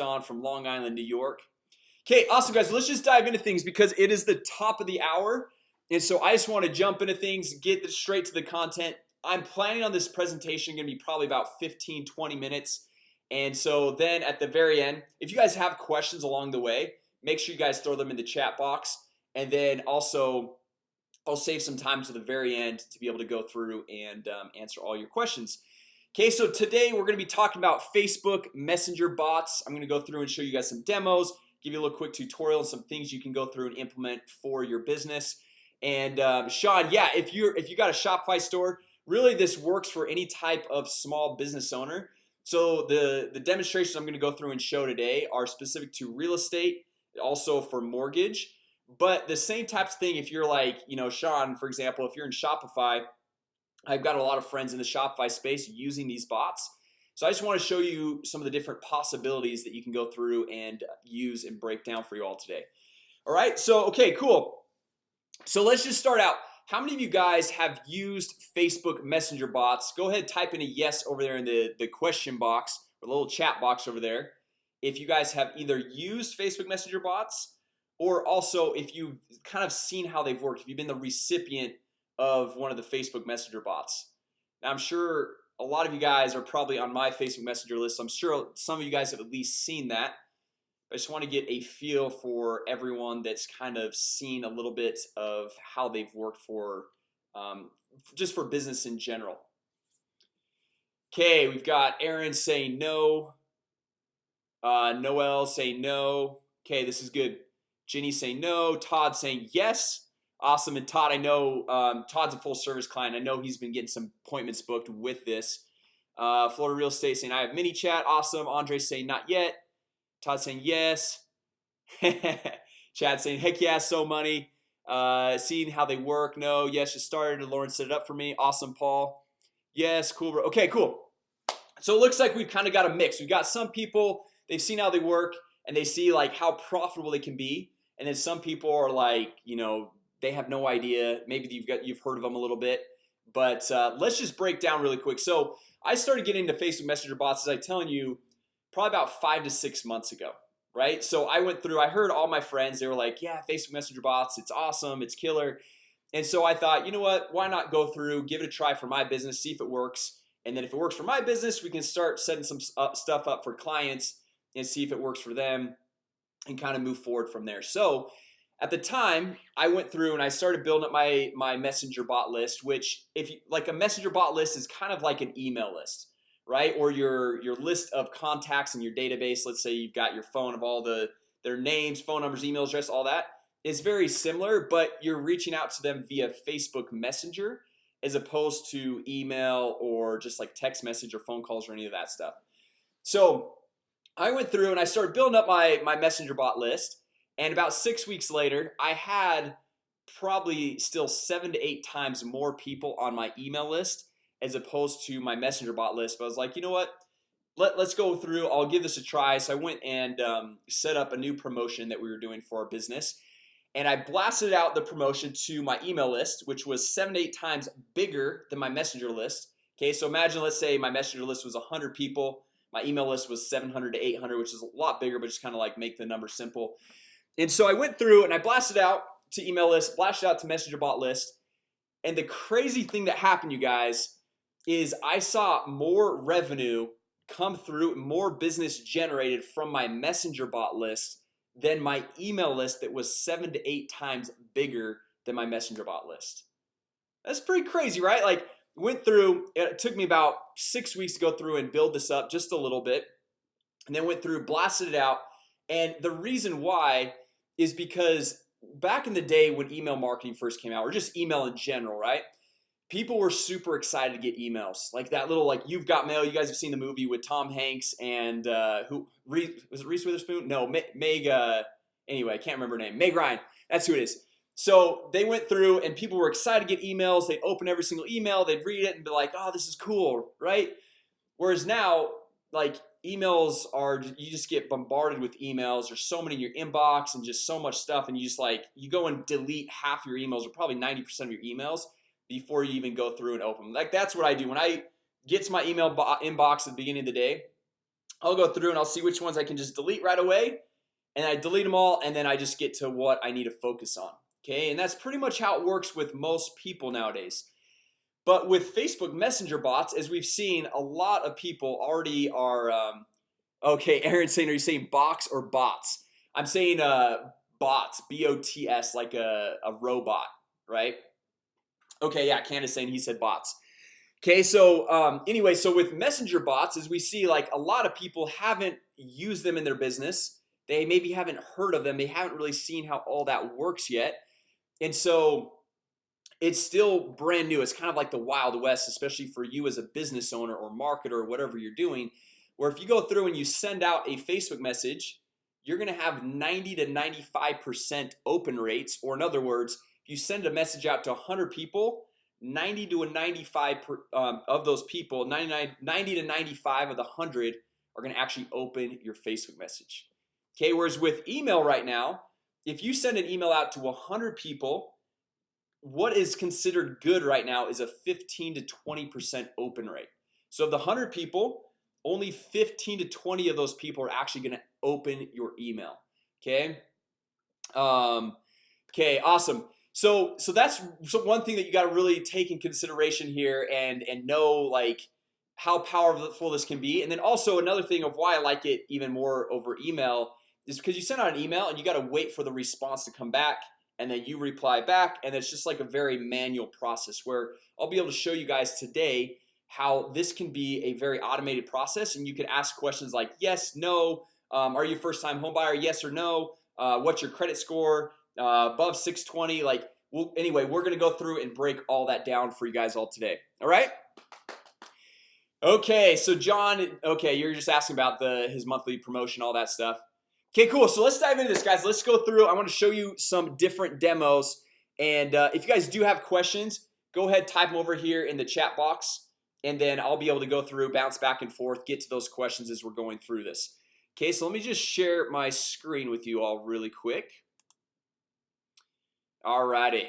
on from Long Island, New York. Okay, awesome guys, let's just dive into things because it is the top of the hour. And so I just want to jump into things get straight to the content. I'm planning on this presentation gonna be probably about 15 20 minutes. And so then at the very end if you guys have questions along the way make sure you guys throw them in the chat box. And then also I'll save some time to the very end to be able to go through and um, answer all your questions Okay, so today we're gonna be talking about Facebook Messenger bots. I'm gonna go through and show you guys some demos give you a little quick tutorial and some things you can go through and implement for your business. And um, Sean yeah if you're if you got a Shopify store really this works for any type of small business owner. So the the demonstrations I'm to go through and show today are specific to real estate also for mortgage. But the same types of thing if you're like you know Sean for example if you're in Shopify I've got a lot of friends in the Shopify space using these bots. So I just want to show you some of the different possibilities that you can go through and uh, use and break down for you all today. All right, so okay cool. So let's just start out. How many of you guys have used Facebook Messenger bots? Go ahead type in a yes over there in the the question box or the little chat box over there if you guys have either used Facebook Messenger bots or also if you've kind of seen how they've worked. If you've been the recipient of one of the Facebook Messenger bots. Now I'm sure a lot of you guys are probably on my Facebook Messenger list. I'm sure some of you guys have at least seen that. I just want to get a feel for everyone that's kind of seen a little bit of how they've worked for um, just for business in general. Okay, we've got Aaron saying no. Uh, Noel saying no. Okay, this is good. Ginny saying no. Todd saying yes Awesome. And Todd I know um, Todd's a full-service client. I know he's been getting some appointments booked with this. Uh, Florida real estate saying I have ManyChat. Awesome. Andre saying not yet. Todd saying yes. Chad saying heck yeah so money. Uh, seeing how they work. No yes just started. Lauren set it up for me. Awesome Paul. Yes cool bro. Okay cool. So it looks like we've kind of got a mix. We've got some people they've seen how they work and they see like how profitable they can be. And then some people are like you know they have no idea. Maybe you've got you've heard of them a little bit but uh, let's just break down really quick. So I started getting into Facebook Messenger bots as I telling you probably about five to six months ago right? So I went through I heard all my friends they were like yeah Facebook Messenger bots it's awesome it's killer. And so I thought you know what? Why not go through give it a try for my business see if it works and then if it works for my business we can start setting some stuff up for clients and see if it works for them and kind of move forward from there. So at the time I went through and I started building up my my messenger bot list which if you like a messenger bot list is kind of like an email list right? Or your your list of contacts in your database. Let's say you've got your phone of all the their names phone numbers email address all that. Is very similar but you're reaching out to them via Facebook Messenger as opposed to email or just like text message or phone calls or any of that stuff. So I went through and I started building up my my messenger bot list and about six weeks later I had probably still seven to eight times more people on my email list as opposed to my messenger bot list. But I was like you know what? Let, let's go through. I'll give this a try. So I went and um, set up a new promotion that we were doing for our business. And I blasted out the promotion to my email list which was seven to eight times bigger than my messenger list. Okay, so imagine let's say my messenger list was 100 people. My email list was 700 to 800 which is a lot bigger but just kind of like make the number simple and so I went through and I blasted out to email list blasted out to messenger bot list. And the crazy thing that happened you guys is I saw more revenue come through more business generated from my messenger bot list than my email list that was seven to eight times bigger than my messenger bot list. That's pretty crazy right? Like went through it took me about six weeks to go through and build this up just a little bit and then went through blasted it out. And the reason why is because back in the day when email marketing first came out or just email in general right? People were super excited to get emails. Like that little like you've got mail you guys have seen the movie with Tom Hanks and uh, who was it Reese Witherspoon? No Meg uh, anyway I can't remember her name. Meg Ryan. That's who it is. So they went through and people were excited to get emails. They'd open every single email they'd read it and be like oh this is cool right? Whereas now like emails are you just get bombarded with emails. There's so many in your inbox and just so much stuff and you just like you go and delete half your emails or probably 90% of your emails before you even go through and open them. Like that's what I do. When I get to my email inbox at the beginning of the day I'll go through and I'll see which ones I can just delete right away and I delete them all and then I just get to what I need to focus on Okay, and that's pretty much how it works with most people nowadays But with Facebook Messenger bots as we've seen a lot of people already are um, Okay, Aaron saying are you saying box or bots? I'm saying uh bots b-o-t-s like a, a robot, right? Okay, yeah, Candace saying he said bots Okay, so um, anyway, so with messenger bots as we see like a lot of people haven't used them in their business They maybe haven't heard of them. They haven't really seen how all that works yet And so it's still brand new. It's kind of like the Wild West especially for you as a business owner or marketer or whatever you're doing Where if you go through and you send out a Facebook message You're gonna have 90 to 95% open rates. Or in other words if you send a message out to 100 people 90 to a 95 per, um, of those people 99 90 to 95 of the 100 are gonna actually open your Facebook message. Okay, whereas with email right now if you send an email out to 100 people What is considered good right now is a 15 to 20% open rate. So of the 100 people only 15 to 20 of those people are actually going to open your email Okay? Um, Okay, awesome. So so that's so one thing that you got to really take in consideration here and and know like how powerful this can be. And then also another thing of why I like it even more over email is because you send out an email and you got to wait for the response to come back and then you reply back and it's just like a very manual process where I'll be able to show you guys today how this can be a very automated process and you can ask questions like yes no um, are you first-time home buyer yes or no? Uh, what's your credit score? Uh, above 620 like well anyway we're gonna go through and break all that down for you guys all today. All right? Okay so John okay you're just asking about the his monthly promotion all that stuff okay cool. So let's dive into this guys. Let's go through. I want to show you some different demos. And uh, if you guys do have questions go ahead type them over here in the chat box and then I'll be able to go through bounce back and forth get to those questions as we're going through this. Okay, so let me just share my screen with you all really quick. Alrighty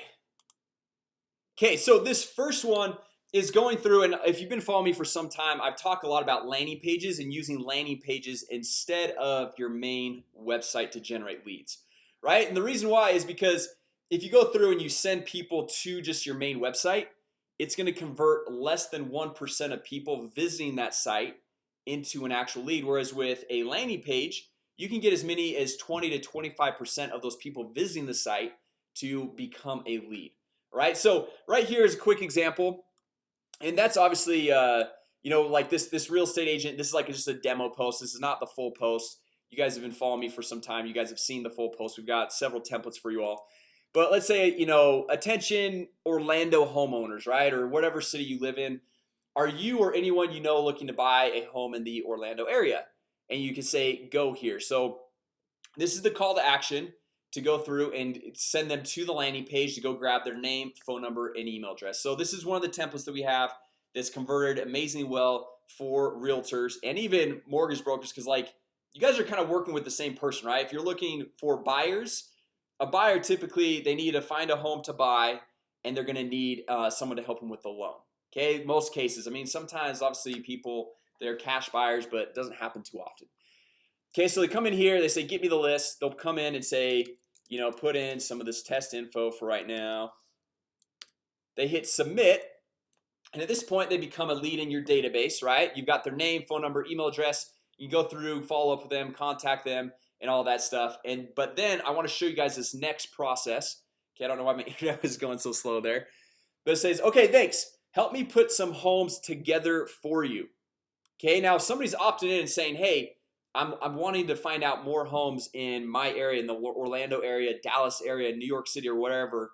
Okay, so this first one is going through and if you've been following me for some time I've talked a lot about landing pages and using landing pages instead of your main website to generate leads right? And the reason why is because if you go through and you send people to just your main website it's going to convert less than 1% of people visiting that site into an actual lead. Whereas with a landing page you can get as many as 20 to 25% of those people visiting the site to become a lead right? So right here is a quick example and that's obviously uh you know like this this real estate agent this is like just a demo post. This is not the full post. You guys have been following me for some time. You guys have seen the full post. We've got several templates for you all. But let's say you know attention Orlando homeowners right or whatever city you live in. Are you or anyone you know looking to buy a home in the Orlando area? And you can say go here. So this is the call to action to go through and send them to the landing page to go grab their name phone number and email address. So this is one of the templates that we have that's converted amazingly well for realtors and even mortgage brokers because like you guys are kind of working with the same person right? If you're looking for buyers a buyer typically they need to find a home to buy and they're gonna need uh, someone to help them with the loan Okay, most cases. I mean sometimes obviously people they're cash buyers, but it doesn't happen too often. Okay, so they come in here they say get me the list. They'll come in and say you know put in some of this test info for right now. They hit submit and at this point they become a lead in your database right? You've got their name phone number email address. You go through follow up with them contact them and all that stuff. And but then I want to show you guys this next process. Okay, I don't know why my internet is going so slow there. But it says okay, thanks. Help me put some homes together for you. Okay, now if somebody's opted in and saying hey I'm, I'm wanting to find out more homes in my area in the Orlando area Dallas area New York City or whatever.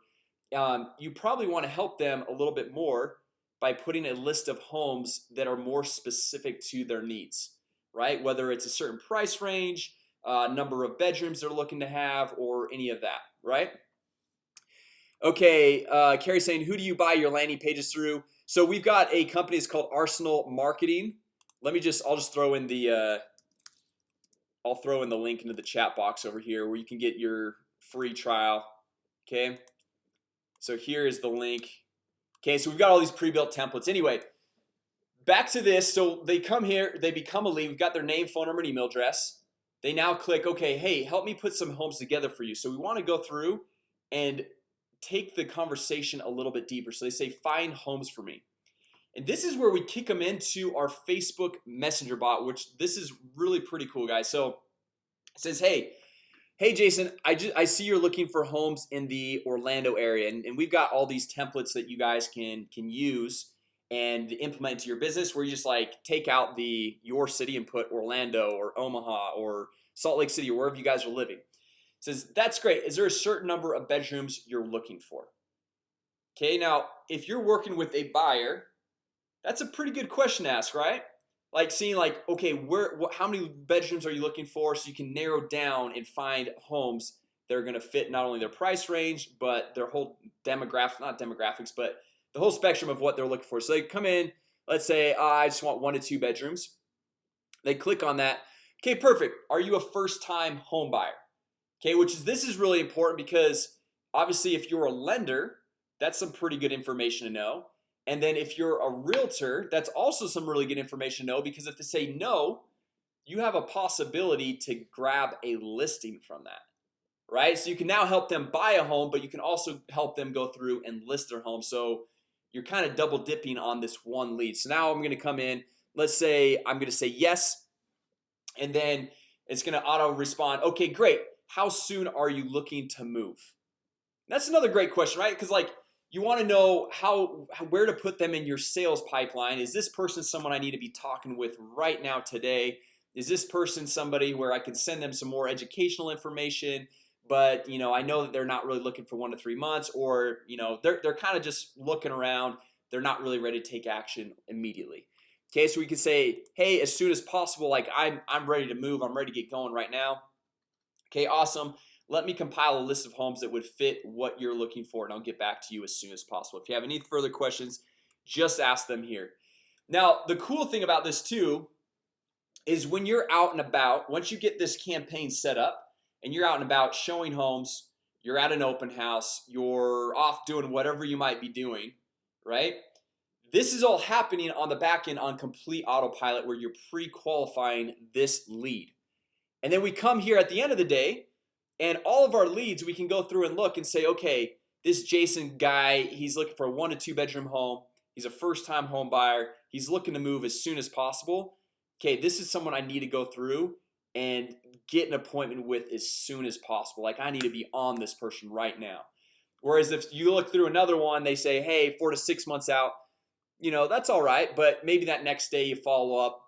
Um, you probably want to help them a little bit more by putting a list of homes that are more specific to their needs right? Whether it's a certain price range uh, number of bedrooms they're looking to have or any of that right? Okay, uh, Carrie saying who do you buy your landing pages through? So we've got a company it's called Arsenal Marketing. Let me just I'll just throw in the uh, I'll throw in the link into the chat box over here where you can get your free trial Okay, so here is the link. Okay, so we've got all these pre-built templates. Anyway back to this. So they come here they become a lead. We've got their name phone number and email address. They now click okay hey help me put some homes together for you. So we want to go through and take the conversation a little bit deeper. So they say find homes for me and this is where we kick them into our Facebook messenger bot which this is really pretty cool guys. So it says hey Hey Jason, I just I see you're looking for homes in the Orlando area and, and we've got all these templates that you guys can can use and implement into your business. Where you just like take out the your city and put Orlando or Omaha or Salt Lake City or wherever you guys are living. It says that's great. Is there a certain number of bedrooms you're looking for? Okay, now if you're working with a buyer That's a pretty good question to ask right? Like seeing like okay where what how many bedrooms are you looking for so you can narrow down and find homes they're gonna fit not only their price range but their whole demographic not demographics but the whole spectrum of what they're looking for. So they come in let's say oh, I just want one to two bedrooms. They click on that. Okay perfect. Are you a first-time home buyer? Okay which is this is really important because obviously if you're a lender that's some pretty good information to know and then if you're a realtor that's also some really good information to know because if they say no you have a possibility to grab a listing from that right? So you can now help them buy a home but you can also help them go through and list their home. So you're kind of double dipping on this one lead. So now I'm gonna come in let's say I'm gonna say yes and then it's gonna auto respond okay great. How soon are you looking to move? That's another great question right? Because like you want to know how where to put them in your sales pipeline. Is this person someone I need to be talking with right now today? Is this person somebody where I can send them some more educational information but you know I know that they're not really looking for one to three months or you know they're, they're kind of just looking around. They're not really ready to take action immediately. Okay, so we can say hey as soon as possible like I'm, I'm ready to move. I'm ready to get going right now. Okay, awesome let me compile a list of homes that would fit what you're looking for and I'll get back to you as soon as possible. If you have any further questions just ask them here. Now the cool thing about this too is when you're out and about once you get this campaign set up and you're out and about showing homes you're at an open house you're off doing whatever you might be doing right? This is all happening on the back end on complete autopilot where you're pre-qualifying this lead. And then we come here at the end of the day and all of our leads we can go through and look and say okay this Jason guy he's looking for a one to two bedroom home. He's a first-time home buyer. He's looking to move as soon as possible. Okay, this is someone I need to go through and get an appointment with as soon as possible. Like I need to be on this person right now. Whereas if you look through another one they say hey four to six months out You know, that's all right. But maybe that next day you follow up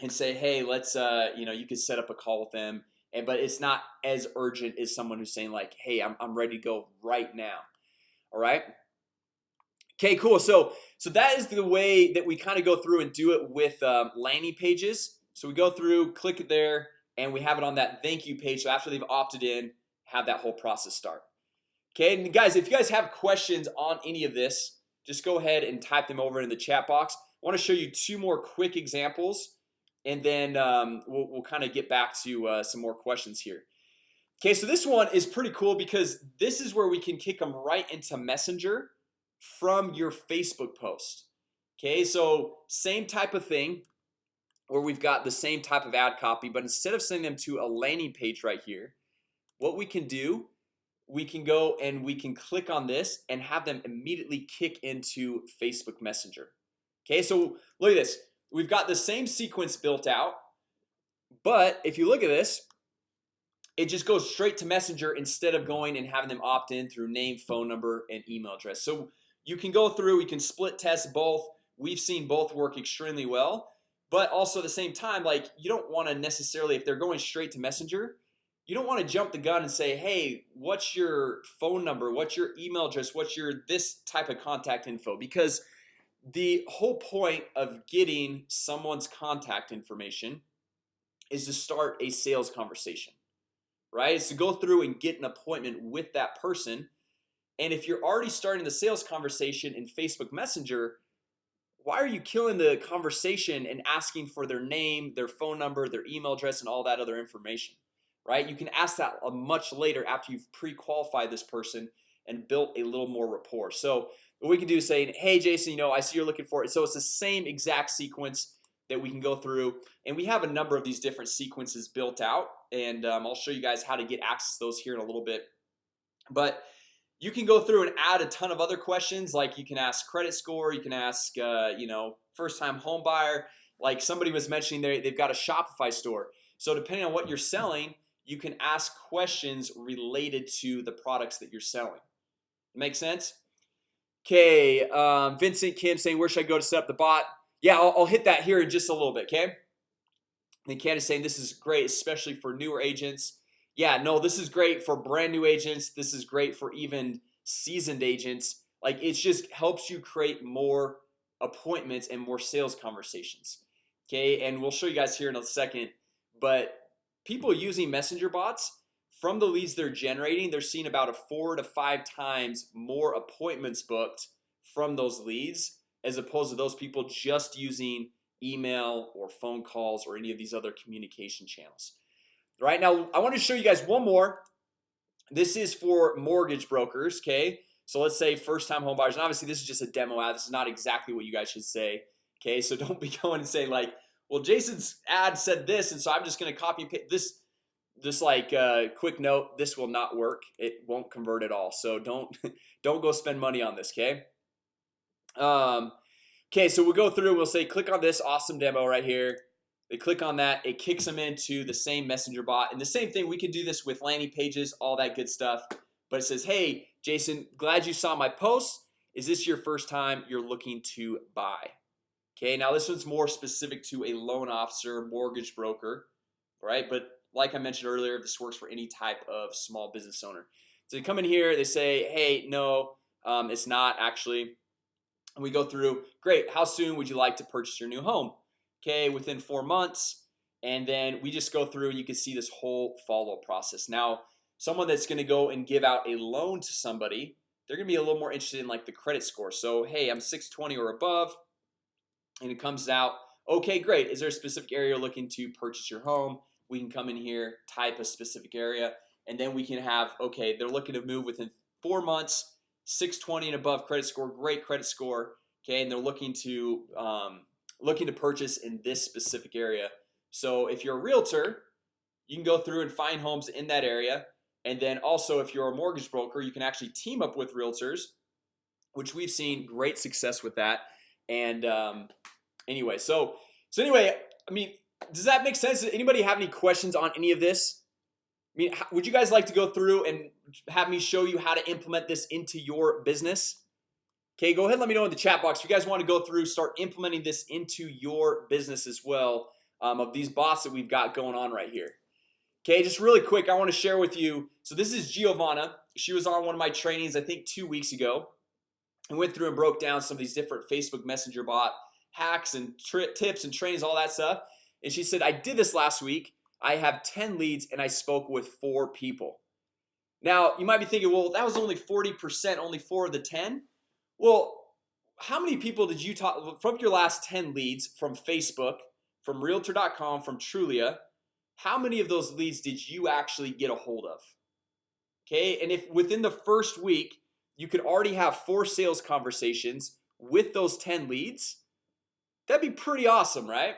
and say hey, let's uh, you know, you can set up a call with them and but it's not as urgent as someone who's saying like hey I'm, I'm ready to go right now. All right okay cool. So so that is the way that we kind of go through and do it with um, landing pages. So we go through click it there and we have it on that thank you page. So after they've opted in have that whole process start. Okay and guys if you guys have questions on any of this just go ahead and type them over in the chat box. I want to show you two more quick examples and then um, we'll, we'll kind of get back to uh, some more questions here. Okay, so this one is pretty cool because this is where we can kick them right into messenger from your Facebook post. Okay, so same type of thing where we've got the same type of ad copy But instead of sending them to a landing page right here what we can do we can go and we can click on this and have them immediately kick into Facebook Messenger. Okay, so look at this we've got the same sequence built out but if you look at this it just goes straight to messenger instead of going and having them opt in through name phone number and email address. So you can go through we can split test both. We've seen both work extremely well but also at the same time like you don't want to necessarily if they're going straight to messenger you don't want to jump the gun and say hey what's your phone number? What's your email address? What's your this type of contact info? Because the whole point of getting someone's contact information is to start a sales conversation right? Is to go through and get an appointment with that person. And if you're already starting the sales conversation in Facebook Messenger why are you killing the conversation and asking for their name their phone number their email address and all that other information right? You can ask that much later after you've pre-qualified this person and built a little more rapport. So what we can do is say hey Jason, you know I see you're looking for it. So it's the same exact sequence that we can go through and we have a number of these different sequences built out and um, I'll show you guys how to get access to those here in a little bit. But you can go through and add a ton of other questions like you can ask credit score you can ask uh, you know first-time home buyer like somebody was mentioning they, they've got a Shopify store. So depending on what you're selling you can ask questions related to the products that you're selling Make sense? Okay, um, Vincent Kim saying where should I go to set up the bot? Yeah, I'll, I'll hit that here in just a little bit. Okay And Candace saying this is great, especially for newer agents Yeah, no, this is great for brand new agents This is great for even seasoned agents like it just helps you create more appointments and more sales conversations Okay, and we'll show you guys here in a second but people using messenger bots from the leads they're generating they're seeing about a four to five times more appointments booked from those leads as opposed to those people just using email or phone calls or any of these other communication channels. Right now I want to show you guys one more. This is for mortgage brokers okay? So let's say first-time home buyers and obviously this is just a demo ad this is not exactly what you guys should say okay? So don't be going and say like well Jason's ad said this and so I'm just gonna copy and paste this just like a quick note this will not work. It won't convert at all. So don't don't go spend money on this okay? Um okay so we'll go through we'll say click on this awesome demo right here. They click on that. It kicks them into the same messenger bot. And the same thing we can do this with landing pages all that good stuff. But it says hey Jason glad you saw my post. Is this your first time you're looking to buy? Okay, now this one's more specific to a loan officer mortgage broker Right, but like I mentioned earlier this works for any type of small business owner. So they come in here they say hey no um, It's not actually. And we go through great How soon would you like to purchase your new home? Okay within four months and then we just go through and you can see this whole follow-up process. Now someone that's to go and give out a loan to somebody they're gonna be a little more interested in like the credit score. So hey I'm 620 or above and it comes out okay great is there a specific area looking to purchase your home we can come in here type a specific area and then we can have okay they're looking to move within four months 620 and above credit score great credit score okay and they're looking to um, looking to purchase in this specific area. So if you're a realtor you can go through and find homes in that area and then also if you're a mortgage broker you can actually team up with realtors which we've seen great success with that and um, anyway so so anyway I mean does that make sense? Does anybody have any questions on any of this? I mean, would you guys like to go through and have me show you how to implement this into your business? Okay, go ahead let me know in the chat box if you guys want to go through start implementing this into your business as well um, of these bots that we've got going on right here Okay, just really quick. I want to share with you So this is Giovanna. She was on one of my trainings I think two weeks ago and went through and broke down some of these different Facebook Messenger bot hacks and tips and trainings all that stuff and she said I did this last week. I have 10 leads and I spoke with four people. Now you might be thinking well that was only 40% only four of the 10 well how many people did you talk from your last 10 leads from Facebook from realtor.com from Trulia how many of those leads did you actually get a hold of? Okay, and if within the first week you could already have four sales conversations with those 10 leads That'd be pretty awesome, right?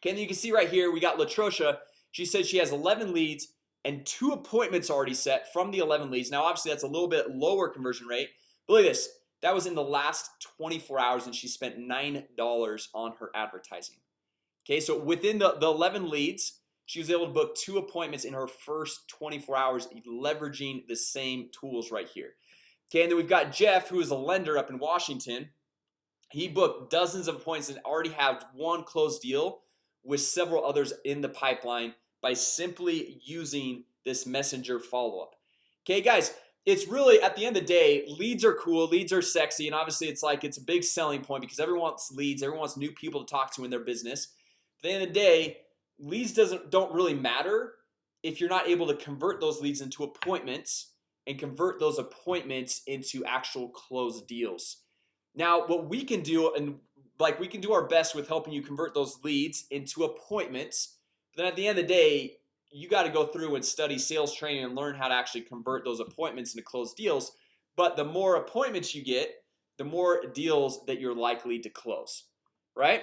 Okay, and you can see right here we got Latrosha. She said she has 11 leads and two appointments already set from the 11 leads. Now Obviously, that's a little bit lower conversion rate But look at this. That was in the last 24 hours and she spent nine dollars on her advertising. Okay, so within the, the 11 leads she was able to book two appointments in her first 24 hours leveraging the same tools right here. Okay, and then we've got Jeff who is a lender up in Washington. He booked dozens of appointments and already have one closed deal with several others in the pipeline by simply using this messenger follow-up. Okay guys, it's really at the end of the day leads are cool leads are sexy and obviously it's like it's a big selling point because everyone wants leads everyone wants new people to talk to in their business. At the end of the day leads doesn't don't really matter if you're not able to convert those leads into appointments and convert those appointments into actual closed deals. Now what we can do and like we can do our best with helping you convert those leads into appointments. But then at the end of the day you got to go through and study sales training and learn how to actually convert those appointments into closed deals. But the more appointments you get the more deals that you're likely to close right?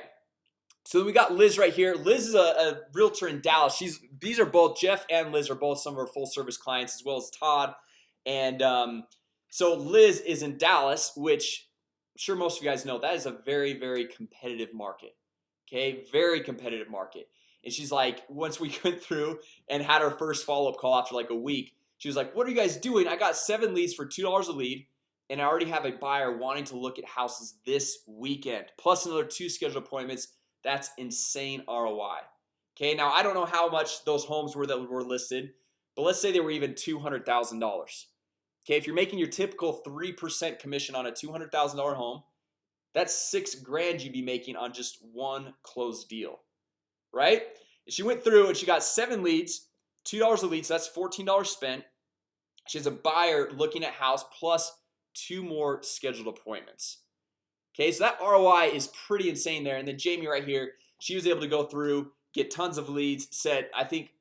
So we got Liz right here. Liz is a, a realtor in Dallas. She's these are both Jeff and Liz are both some of our full-service clients as well as Todd. And um, so Liz is in Dallas which sure most of you guys know that is a very very competitive market Okay, very competitive market. And she's like once we went through and had our first follow-up call after like a week She was like what are you guys doing? I got seven leads for two dollars a lead and I already have a buyer wanting to look at houses this weekend plus another two scheduled appointments. That's insane ROI Okay, now I don't know how much those homes were that were listed, but let's say they were even $200,000 Okay, if you're making your typical 3% commission on a $200,000 home That's six grand you'd be making on just one closed deal Right? She went through and she got seven leads two dollars a lead. So that's $14 spent She has a buyer looking at house plus two more scheduled appointments Okay, so that ROI is pretty insane there and then Jamie right here She was able to go through get tons of leads said I think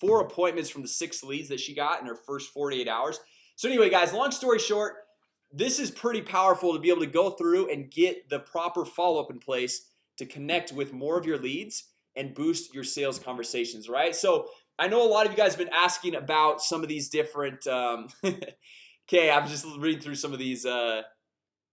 four appointments from the six leads that she got in her first 48 hours So anyway guys long story short This is pretty powerful to be able to go through and get the proper follow-up in place to connect with more of your leads and boost your sales conversations, right? So I know a lot of you guys have been asking about some of these different um, Okay, I'm just reading through some of these uh,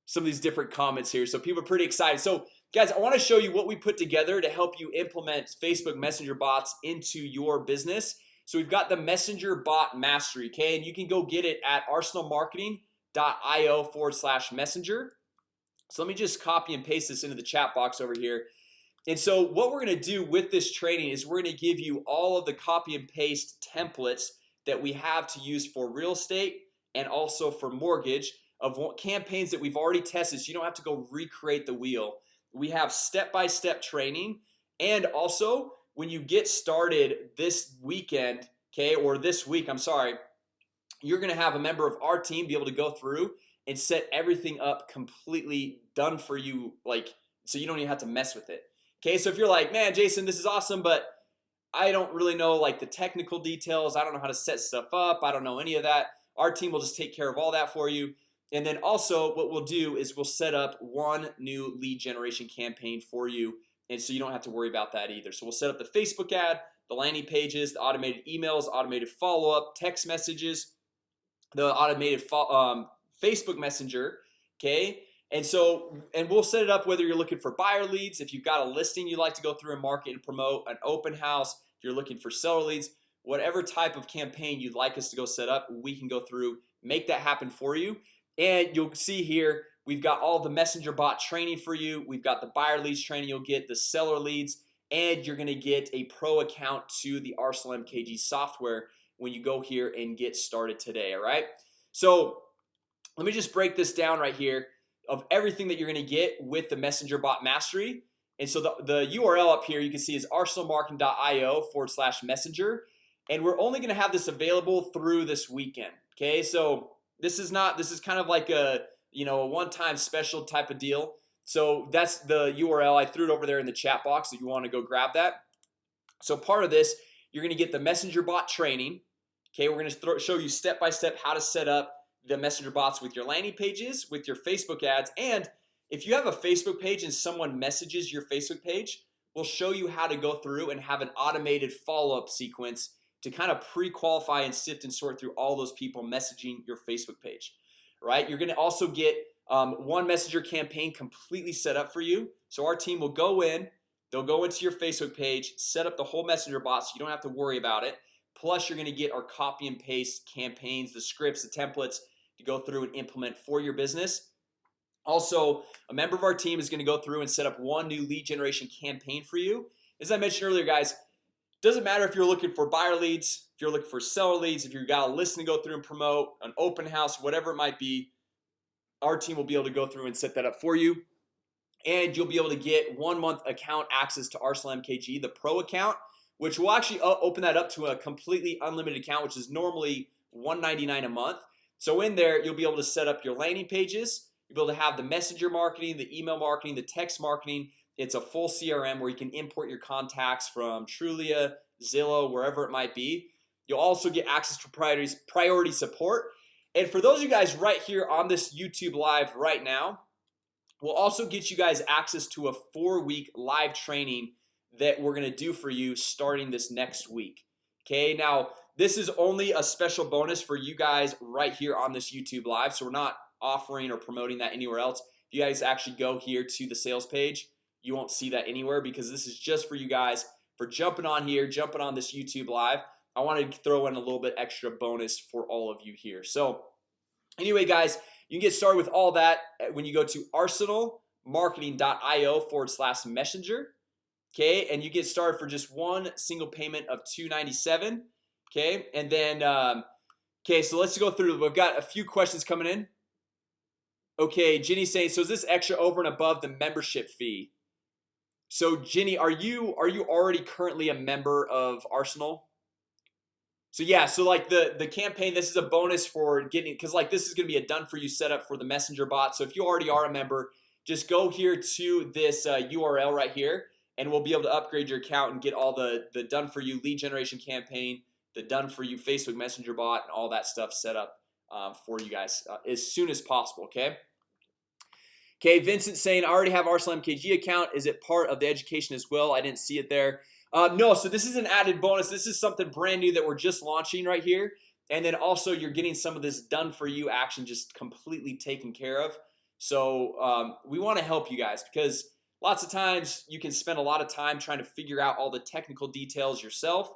some of these different comments here. So people are pretty excited. So guys, I want to show you what we put together to help you implement Facebook Messenger bots into your business So we've got the Messenger bot mastery Okay, and you can go get it at arsenalmarketing.io forward slash messenger. So let me just copy and paste this into the chat box over here. And so what we're gonna do with this training is we're gonna give you all of the copy and paste templates that we have to use for real estate and also for mortgage of campaigns that we've already tested so you don't have to go recreate the wheel. We have step-by-step -step training and also when you get started this weekend okay or this week I'm sorry you're gonna have a member of our team be able to go through and set everything up completely done for you like so you don't even have to mess with it Okay, so if you're like man Jason this is awesome, but I don't really know like the technical details I don't know how to set stuff up. I don't know any of that our team will just take care of all that for you and then also what we'll do is we'll set up one new lead generation campaign for you and so you don't have to worry about that either. So we'll set up the Facebook ad the landing pages the automated emails automated follow-up text messages the automated um, Facebook Messenger okay? And so and we'll set it up whether you're looking for buyer leads if you've got a listing you'd like to go through and market and promote an open house if you're looking for seller leads whatever type of campaign you'd like us to go set up we can go through make that happen for you. And you'll see here we've got all the messenger bot training for you. We've got the buyer leads training. You'll get the seller leads and you're gonna get a pro account to the Arsenal MKG software when you go here and get started today all right? So let me just break this down right here of everything that you're gonna get with the messenger bot mastery. And so the, the URL up here you can see is arsenalmarketing.io forward slash messenger. And we're only gonna have this available through this weekend Okay, so this is not this is kind of like a you know a one-time special type of deal. So that's the URL I threw it over there in the chat box if you want to go grab that. So part of this you're gonna get the messenger bot training. Okay, we're gonna throw, show you step by step how to set up the messenger bots with your landing pages with your Facebook ads and if you have a Facebook page and someone messages your Facebook page We'll show you how to go through and have an automated follow-up sequence to kind of pre-qualify and sift and sort through all those people messaging your Facebook page right? You're gonna also get um, one messenger campaign completely set up for you. So our team will go in they'll go into your Facebook page set up the whole messenger bot so you don't have to worry about it. Plus you're gonna get our copy and paste campaigns the scripts the templates to go through and implement for your business. Also a member of our team is to go through and set up one new lead generation campaign for you. As I mentioned earlier guys doesn't matter if you're looking for buyer leads if you're looking for seller leads if you've got a listing to go through and promote an open house whatever it might be our team will be able to go through and set that up for you. And you'll be able to get one month account access to Arsenal MKG the pro account which will actually uh, open that up to a completely unlimited account which is normally 199 a month. So in there you'll be able to set up your landing pages. You'll be able to have the messenger marketing the email marketing the text marketing it's a full CRM where you can import your contacts from Trulia Zillow wherever it might be. You'll also get access to priorities priority support. And for those of you guys right here on this YouTube live right now We'll also get you guys access to a four-week live training that we're gonna do for you starting this next week. Okay, now this is only a special bonus for you guys right here on this YouTube live So we're not offering or promoting that anywhere else. If you guys actually go here to the sales page You won't see that anywhere because this is just for you guys for jumping on here jumping on this YouTube live. I wanted to throw in a little bit extra bonus for all of you here. So Anyway guys you can get started with all that when you go to arsenalmarketing.io forward slash messenger Okay, and you get started for just one single payment of 297 Okay, and then um, Okay, so let's go through. We've got a few questions coming in. Okay, Jenny saying so is this extra over and above the membership fee? So Ginny are you are you already currently a member of Arsenal? So yeah, so like the the campaign this is a bonus for getting because like this is gonna be a done for you setup for the messenger bot So if you already are a member just go here to this uh, URL right here and we'll be able to upgrade your account and get all the the done for you lead generation campaign the done for you Facebook Messenger bot and all that stuff set up uh, for you guys uh, as soon as possible Okay Okay, Vincent saying I already have Arsenal MKG account. Is it part of the education as well? I didn't see it there. Uh, no, so this is an added bonus. This is something brand new that we're just launching right here. And then also you're getting some of this done for you action just completely taken care of. So um, we want to help you guys because lots of times you can spend a lot of time trying to figure out all the technical details yourself.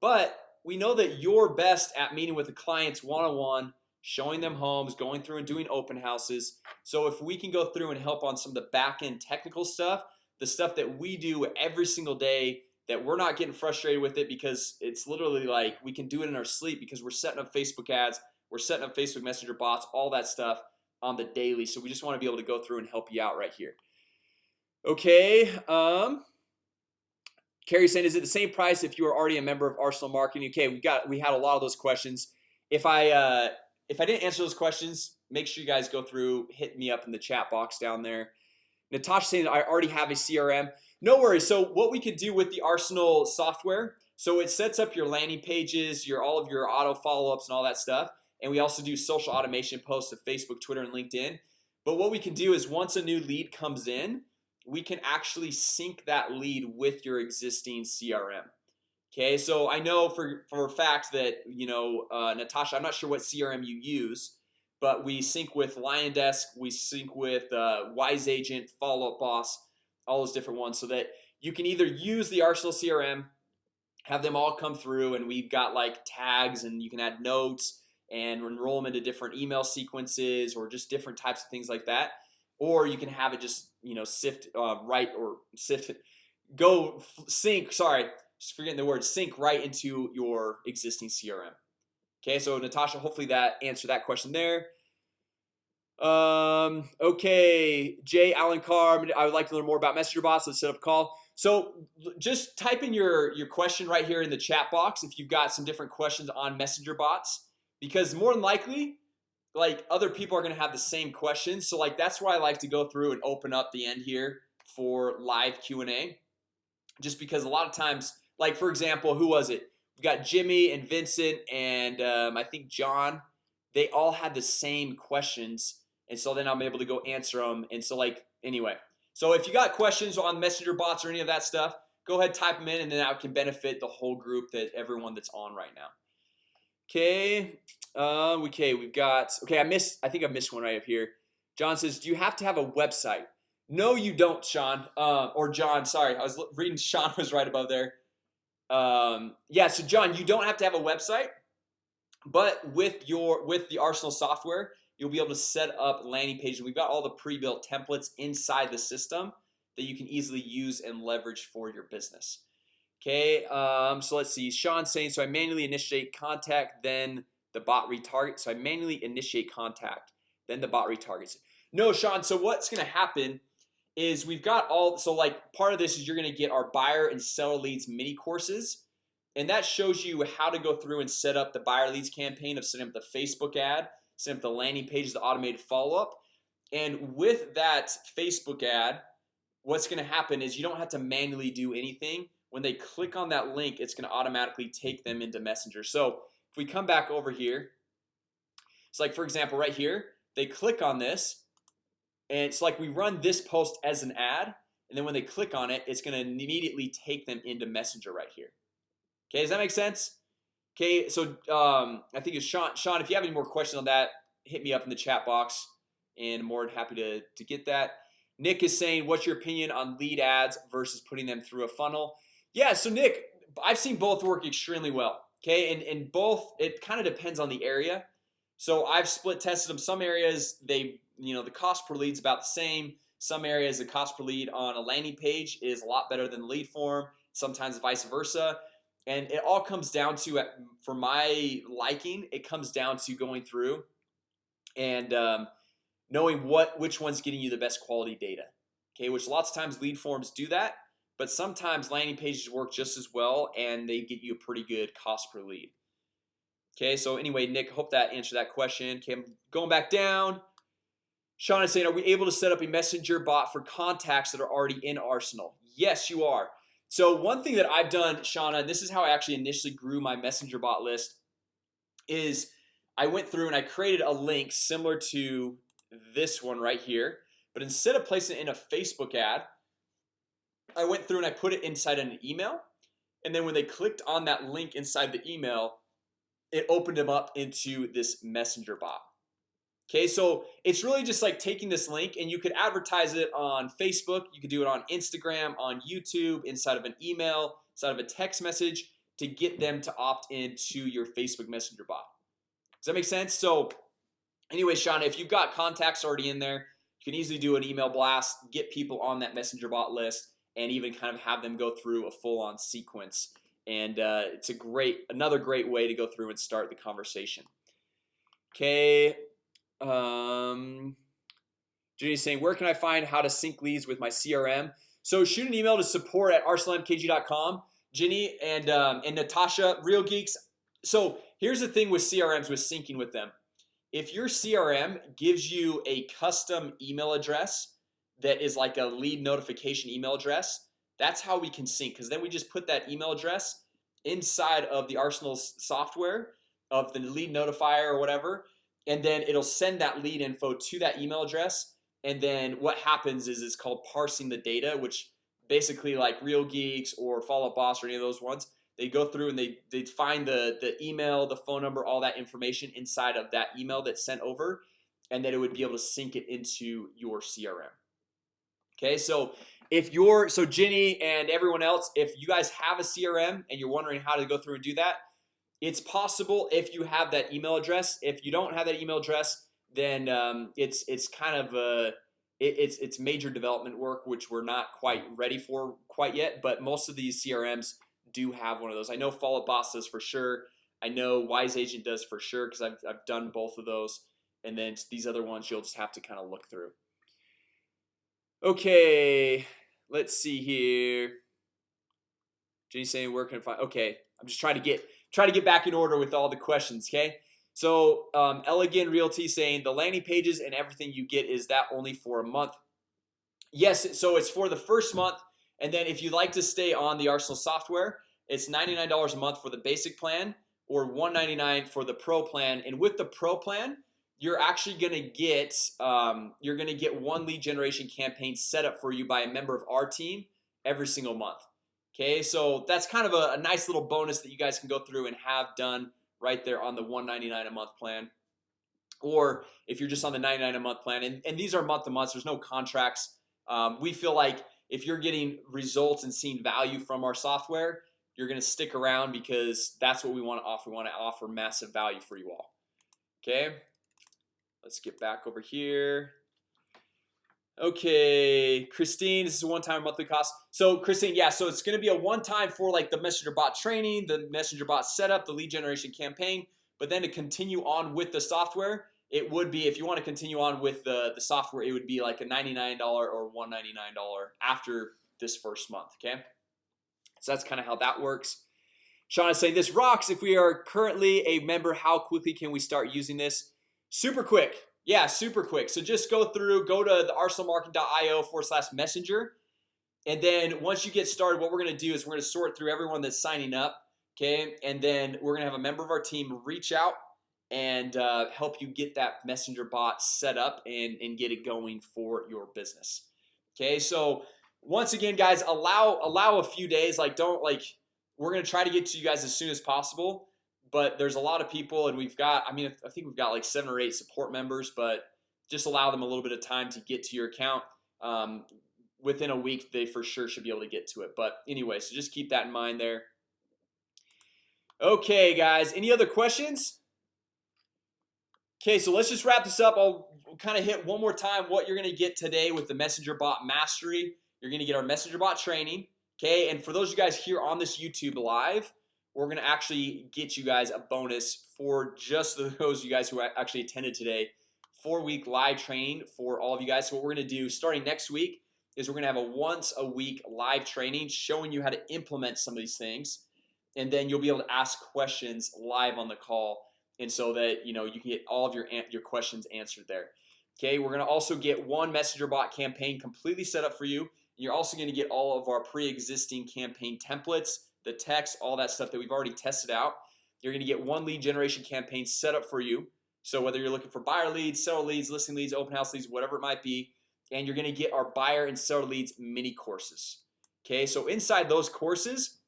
But we know that you're best at meeting with the clients one-on-one -on -one, Showing them homes going through and doing open houses. So if we can go through and help on some of the back-end technical stuff the stuff that we do every single day that we're not getting frustrated with it because it's literally like we can do it in our sleep because we're setting up Facebook ads We're setting up Facebook Messenger bots all that stuff on the daily. So we just want to be able to go through and help you out right here. Okay, um Carrie saying is it the same price if you are already a member of Arsenal marketing okay we got we had a lot of those questions. If I uh if I didn't answer those questions make sure you guys go through hit me up in the chat box down there. Natasha saying I already have a CRM no worries. So what we could do with the Arsenal software so it sets up your landing pages your all of your auto follow-ups and all that stuff. And we also do social automation posts to Facebook Twitter and LinkedIn. But what we can do is once a new lead comes in we can actually sync that lead with your existing CRM Okay, so I know for for a fact that you know uh, Natasha I'm not sure what CRM you use but we sync with LionDesk we sync with uh, Wise Agent follow-up boss all those different ones so that you can either use the Arsenal CRM have them all come through and we've got like tags and you can add notes and enroll them into different email sequences or just different types of things like that or you can have it just you know sift uh, right or sift go sync sorry just forgetting the word sync right into your existing CRM Okay, so Natasha hopefully that answered that question there. Um okay Jay Allen Carr I would like to learn more about messenger bots. Let's set up a call. So just type in your your question right here in the chat box if you've got some different questions on messenger bots because more than likely like other people are gonna have the same questions so like that's why I like to go through and open up the end here for live Q&A just because a lot of times like for example who was it? We got Jimmy and Vincent and um, I think John. They all had the same questions and so then I'm able to go answer them and so like anyway. So if you got questions on messenger bots or any of that stuff go ahead type them in and then that can benefit the whole group that everyone that's on right now. Okay uh, okay we've got okay I missed I think I missed one right up here. John says do you have to have a website? No you don't Sean uh, or John sorry I was reading Sean was right above there um, yeah so John you don't have to have a website but with your with the Arsenal software you'll be able to set up landing pages. We've got all the pre-built templates inside the system that you can easily use and leverage for your business. Okay, um, so let's see. Sean saying so I manually initiate contact then the bot retarget so I manually initiate contact then the bot retargets. No Sean so what's gonna happen is we've got all so like part of this is you're gonna get our buyer and seller leads mini courses and that shows you how to go through and set up the buyer leads campaign of setting up the Facebook ad set up the landing page the automated follow-up. And with that Facebook ad What's gonna happen is you don't have to manually do anything. When they click on that link It's gonna automatically take them into messenger. So if we come back over here it's like for example right here they click on this and it's like we run this post as an ad and then when they click on it it's going to immediately take them into messenger right here. Okay does that make sense? Okay so um I think it's Sean Sean if you have any more questions on that hit me up in the chat box and more than happy to to get that. Nick is saying what's your opinion on lead ads versus putting them through a funnel? Yeah so Nick I've seen both work extremely well okay? And and both it kind of depends on the area. So I've split tested them. Some areas they you know the cost per lead is about the same. Some areas the cost per lead on a landing page is a lot better than lead form sometimes vice versa. And it all comes down to for my liking it comes down to going through and um, knowing what which one's getting you the best quality data okay? Which lots of times lead forms do that but sometimes landing pages work just as well and they get you a pretty good cost per lead okay? So anyway Nick hope that answered that question. Okay I'm going back down Sean is saying are we able to set up a messenger bot for contacts that are already in Arsenal? Yes you are. So one thing that I've done Shauna and this is how I actually initially grew my messenger bot list is I went through and I created a link similar to this one right here But instead of placing it in a Facebook ad I went through and I put it inside an email and then when they clicked on that link inside the email It opened them up into this messenger bot Okay, so it's really just like taking this link and you could advertise it on Facebook You could do it on Instagram on YouTube inside of an email inside of a text message to get them to opt into your Facebook Messenger bot. Does that make sense? So Anyway, Sean, if you've got contacts already in there You can easily do an email blast get people on that messenger bot list and even kind of have them go through a full-on sequence. And uh, it's a great another great way to go through and start the conversation. Okay um Jenny's saying where can I find how to sync leads with my CRM so shoot an email to support at arsenalmkg.com Jenny and um, and Natasha real geeks. So here's the thing with CRMs with syncing with them. If your CRM gives you a custom email address that is like a lead notification email address That's how we can sync because then we just put that email address inside of the Arsenal software of the lead notifier or whatever and then it'll send that lead info to that email address. And then what happens is it's called parsing the data which basically like real geeks or follow up boss or any of those ones they go through and they they find the the email the phone number all that information inside of that email that's sent over. And then it would be able to sync it into your CRM Okay, so if you're so Jenny and everyone else if you guys have a CRM and you're wondering how to go through and do that it's possible if you have that email address. If you don't have that email address then um, it's it's kind of a it, it's it's major development work which we're not quite ready for quite yet but most of these CRMs do have one of those. I know follow boss does for sure. I know wise agent does for sure because I've, I've done both of those. And then these other ones you'll just have to kind of look through. Okay, let's see here. Jenny saying where can I find okay I'm just trying to get try to get back in order with all the questions okay? So um, elegant realty saying the landing pages and everything you get is that only for a month. Yes, so it's for the first month and then if you'd like to stay on the Arsenal software It's $99 a month for the basic plan or 199 for the pro plan and with the pro plan you're actually gonna get um, you're gonna get one lead generation campaign set up for you by a member of our team every single month Okay, so that's kind of a, a nice little bonus that you guys can go through and have done right there on the 199 a month plan. Or if you're just on the 99 a month plan and, and these are month to month there's no contracts. Um, we feel like if you're getting results and seeing value from our software you're gonna stick around because that's what we want to offer. We want to offer massive value for you all. Okay Let's get back over here Okay, Christine, this is a one-time monthly cost. So Christine, yeah, so it's gonna be a one-time for like the messenger bot training the messenger bot setup the lead generation campaign But then to continue on with the software it would be if you want to continue on with the the software It would be like a $99 or $199 after this first month. Okay, so that's kind of how that works. Sean is saying this rocks. If we are currently a member how quickly can we start using this? Super quick yeah super quick. So just go through go to the arsenalmarketing.io forward slash messenger. And then once you get started what we're gonna do is we're gonna sort through everyone that's signing up okay? And then we're gonna have a member of our team reach out and uh, help you get that messenger bot set up and, and get it going for your business Okay, so once again guys allow allow a few days. Like don't like we're gonna try to get to you guys as soon as possible but there's a lot of people and we've got I mean I think we've got like seven or eight support members but just allow them a little bit of time to get to your account um, within a week they for sure should be able to get to it. But anyway so just keep that in mind there. Okay guys any other questions? Okay, so let's just wrap this up. I'll kind of hit one more time what you're gonna get today with the messenger bot mastery. You're gonna get our messenger bot training Okay, and for those of you guys here on this YouTube live We're gonna actually get you guys a bonus for just those of you guys who actually attended today. Four-week live training for all of you guys. So what we're gonna do starting next week is we're gonna have a once a week live training showing you how to implement some of these things. And then you'll be able to ask questions live on the call. And so that you know you can get all of your your questions answered there. Okay, we're gonna also get one messenger bot campaign completely set up for you. You're also to get all of our pre-existing campaign templates the text all that stuff that we've already tested out. You're gonna get one lead generation campaign set up for you. So whether you're looking for buyer leads seller leads listing leads open house leads whatever it might be and you're gonna get our buyer and seller leads mini courses. Okay, so inside those courses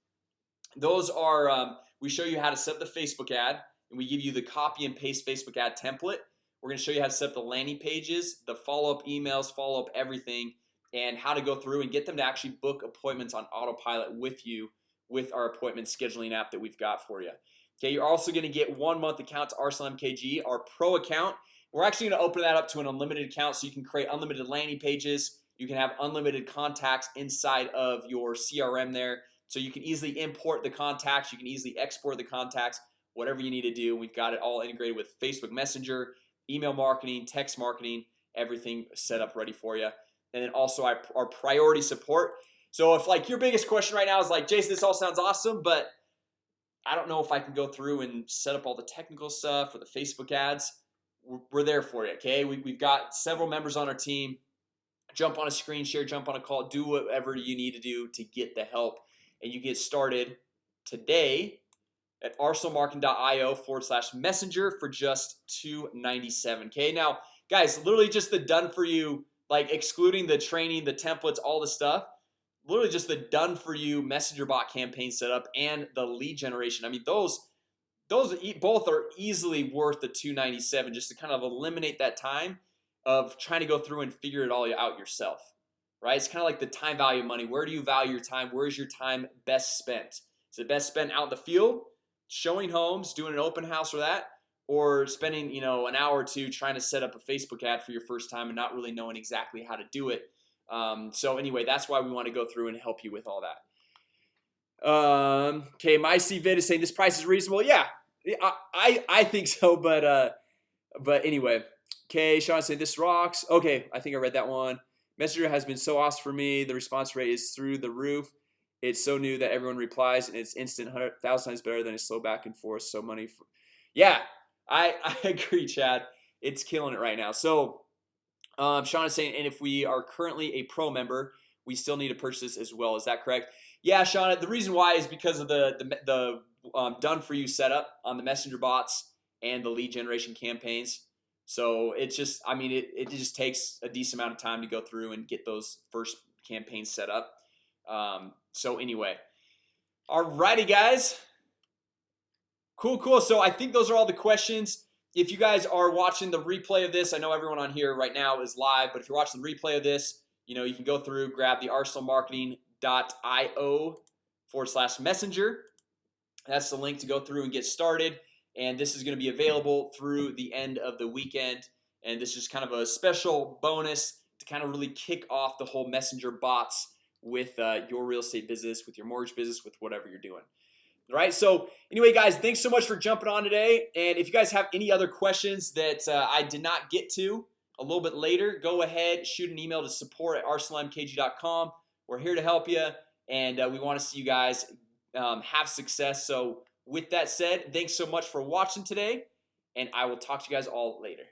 Those are um, we show you how to set the Facebook ad and we give you the copy and paste Facebook ad template. We're gonna show you how to set up the landing pages the follow-up emails follow-up everything and how to go through and get them to actually book appointments on autopilot with you with our appointment scheduling app that we've got for you Okay, you're also going to get one month account to Arsenal MKG our pro account. We're actually going to open that up to an unlimited account so you can create unlimited landing pages. You can have unlimited contacts inside of your CRM there. So you can easily import the contacts you can easily export the contacts whatever you need to do. We've got it all integrated with Facebook Messenger email marketing text marketing everything set up ready for you and then also our priority support so if like your biggest question right now is like Jason this all sounds awesome but I don't know if I can go through and set up all the technical stuff for the Facebook ads. We're there for you. Okay, we, we've got several members on our team. Jump on a screen share jump on a call do whatever you need to do to get the help and you get started today at arsenalmarketing.io forward slash messenger for just 297 Okay? Now guys literally just the done for you like excluding the training the templates all the stuff literally just the done for you messenger bot campaign setup and the lead generation. I mean those those both are easily worth the 297 just to kind of eliminate that time of trying to go through and figure it all out yourself right? It's kind of like the time value money. Where do you value your time? Where's your time best spent? Is it best spent out in the field showing homes doing an open house or that or spending you know an hour or two trying to set up a Facebook ad for your first time and not really knowing exactly how to do it um, so anyway that's why we want to go through and help you with all that. Um, okay my CVid is saying this price is reasonable. Yeah I, I, I think so but uh but anyway. Okay Sean saying this rocks. Okay I think I read that one. Messenger has been so awesome for me. The response rate is through the roof. It's so new that everyone replies and it's instant hundred thousand times better than a slow back and forth so money for yeah I I agree Chad. It's killing it right now. So um, Sean is saying and if we are currently a pro member we still need to purchase as well. Is that correct? Yeah Sean the reason why is because of the the, the um, done for you setup on the messenger bots and the lead generation campaigns. So it's just I mean it, it just takes a decent amount of time to go through and get those first campaigns set up. Um, so anyway. Alrighty guys. Cool cool. So I think those are all the questions if you guys are watching the replay of this I know everyone on here right now is live but if you're watching the replay of this you know you can go through grab the arsenalmarketing.io forward slash messenger. That's the link to go through and get started. And this is going to be available through the end of the weekend. And this is kind of a special bonus to kind of really kick off the whole messenger bots with uh, your real estate business with your mortgage business with whatever you're doing right? So anyway guys thanks so much for jumping on today. And if you guys have any other questions that uh, I did not get to a little bit later go ahead shoot an email to support at arsenalmkg.com we're here to help you and uh, we want to see you guys um, have success. So with that said thanks so much for watching today and I will talk to you guys all later